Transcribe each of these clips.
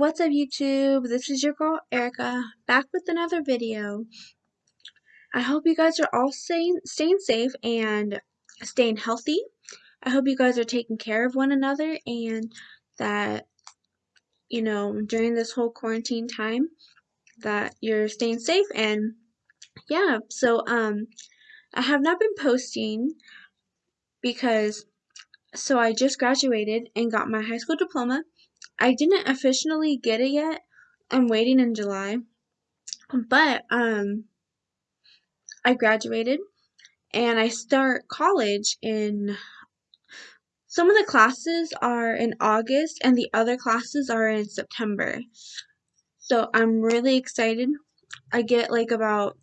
What's up YouTube? This is your girl Erica back with another video. I hope you guys are all staying, staying safe and staying healthy. I hope you guys are taking care of one another and that, you know, during this whole quarantine time that you're staying safe and yeah, so um I have not been posting because so I just graduated and got my high school diploma I didn't officially get it yet. I'm waiting in July. But um I graduated and I start college in some of the classes are in August and the other classes are in September. So I'm really excited. I get like about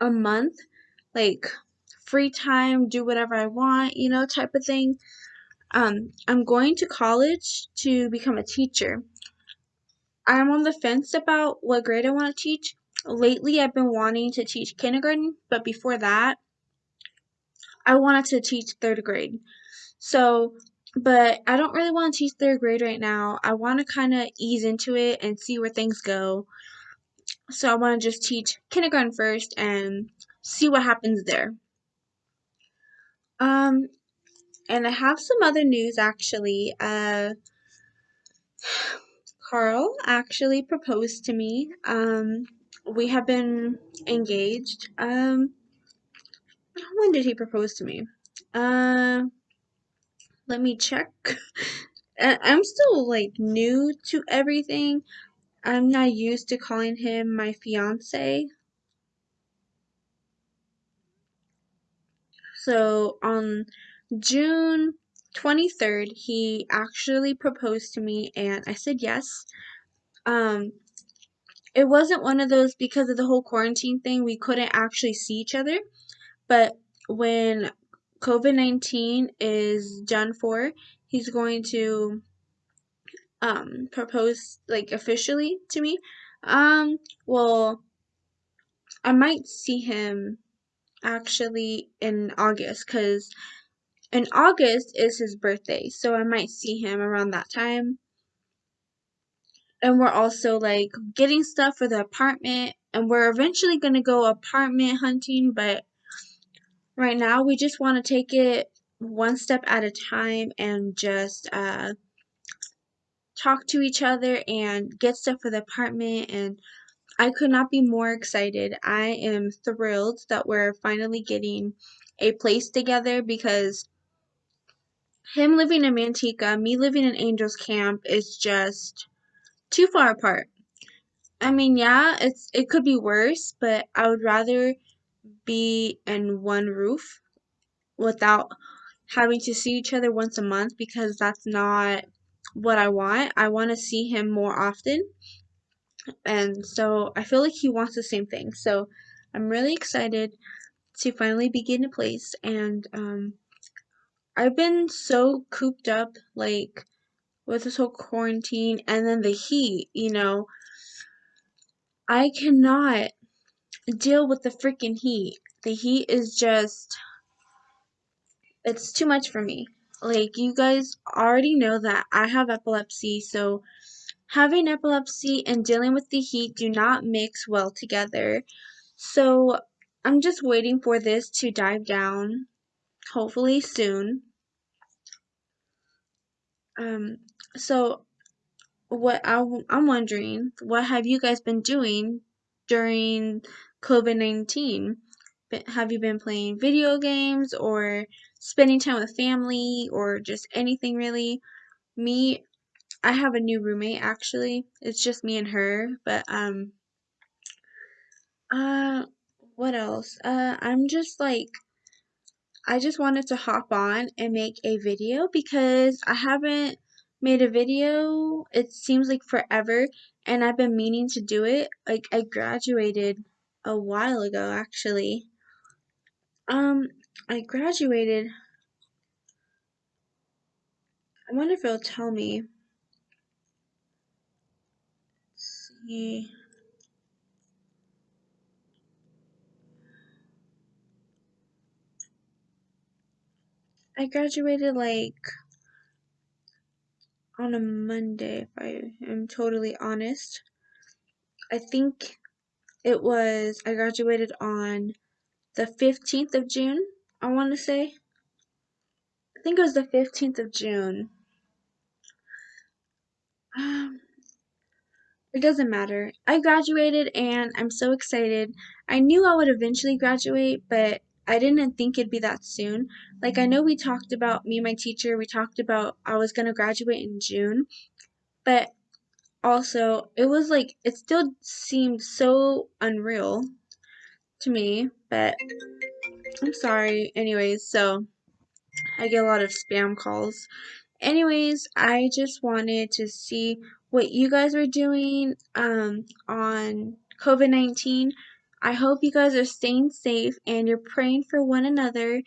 a month like free time, do whatever I want, you know, type of thing. Um, I'm going to college to become a teacher. I'm on the fence about what grade I want to teach. Lately, I've been wanting to teach kindergarten, but before that, I wanted to teach third grade. So, but I don't really want to teach third grade right now. I want to kind of ease into it and see where things go. So, I want to just teach kindergarten first and see what happens there. Um, and I have some other news actually. Uh, Carl actually proposed to me. Um, we have been engaged. Um, when did he propose to me? Uh, let me check. I'm still like new to everything. I'm not used to calling him my fiance. So on June 23rd, he actually proposed to me and I said yes. Um, it wasn't one of those because of the whole quarantine thing, we couldn't actually see each other. But when COVID 19 is done for, he's going to um, propose like officially to me. Um, well, I might see him actually in August because in August is his birthday, so I might see him around that time. And we're also like getting stuff for the apartment, and we're eventually gonna go apartment hunting, but right now we just want to take it one step at a time and just uh, talk to each other and get stuff for the apartment and I could not be more excited. I am thrilled that we're finally getting a place together because him living in Manteca, me living in Angels Camp is just too far apart. I mean, yeah, it's it could be worse, but I would rather be in one roof without having to see each other once a month because that's not what I want. I want to see him more often. And so I feel like he wants the same thing. So I'm really excited to finally begin a place and um I've been so cooped up like with this whole quarantine and then the heat, you know. I cannot deal with the freaking heat. The heat is just it's too much for me. Like you guys already know that I have epilepsy, so having epilepsy and dealing with the heat do not mix well together. So I'm just waiting for this to dive down, hopefully soon. Um, so what I, I'm wondering, what have you guys been doing during COVID 19? Have you been playing video games or spending time with family or just anything really? Me, I have a new roommate actually. It's just me and her, but um uh what else? Uh I'm just like I just wanted to hop on and make a video because I haven't made a video it seems like forever and I've been meaning to do it. Like I graduated a while ago actually. Um I graduated I wonder if it'll tell me. Let's see. I graduated like on a Monday, if I am totally honest. I think it was, I graduated on the 15th of June, I want to say. I think it was the 15th of June. Um, it doesn't matter. I graduated and I'm so excited. I knew I would eventually graduate, but I didn't think it'd be that soon. Like, I know we talked about, me and my teacher, we talked about I was going to graduate in June, but also, it was like, it still seemed so unreal to me, but I'm sorry. Anyways, so I get a lot of spam calls. Anyways, I just wanted to see what you guys were doing um, on COVID 19. I hope you guys are staying safe and you're praying for one another.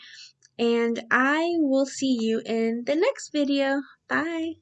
And I will see you in the next video. Bye.